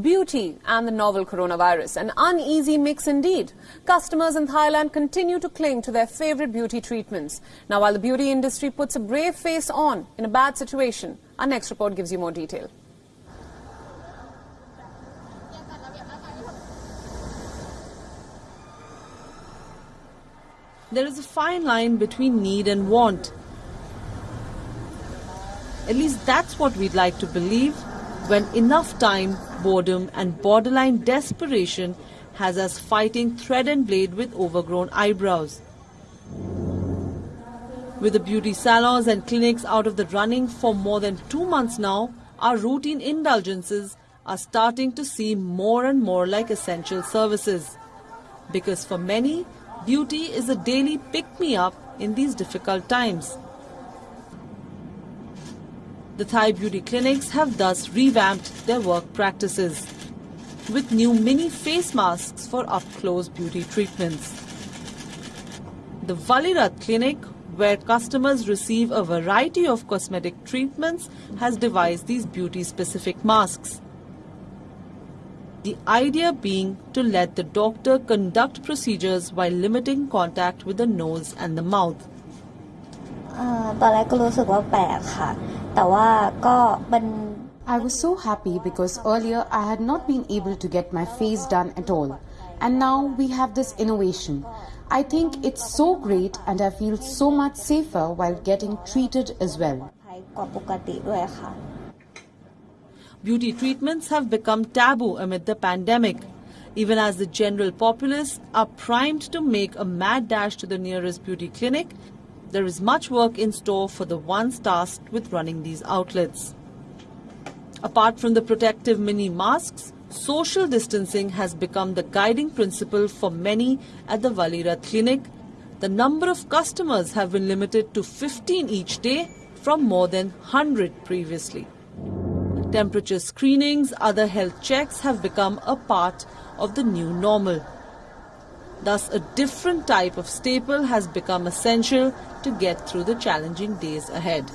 Beauty and the novel coronavirus, an uneasy mix indeed. Customers in Thailand continue to cling to their favorite beauty treatments. Now, while the beauty industry puts a brave face on in a bad situation, our next report gives you more detail. There is a fine line between need and want. At least that's what we'd like to believe when enough time, boredom, and borderline desperation has us fighting thread and blade with overgrown eyebrows. With the beauty salons and clinics out of the running for more than two months now, our routine indulgences are starting to seem more and more like essential services. Because for many, beauty is a daily pick-me-up in these difficult times. The Thai beauty clinics have thus revamped their work practices with new mini face masks for up-close beauty treatments. The Valirat clinic, where customers receive a variety of cosmetic treatments, has devised these beauty-specific masks. The idea being to let the doctor conduct procedures while limiting contact with the nose and the mouth. ตอนแรกก็รู้สึกว่าแปลกค่ะ แต่ว่าก็เป็น I was so happy because earlier I had not been able to get my face done at all. And now we have this innovation. I think it's so great and I feel so much safer while getting treated as well. กว่าปกติด้วยค่ะ Beauty treatments have become taboo amid the pandemic, even as the general populace are primed to make a mad dash to the nearest beauty clinic there is much work in store for the ones tasked with running these outlets. Apart from the protective mini masks, social distancing has become the guiding principle for many at the Valira clinic. The number of customers have been limited to 15 each day from more than 100 previously. Temperature screenings, other health checks have become a part of the new normal. Thus, a different type of staple has become essential to get through the challenging days ahead.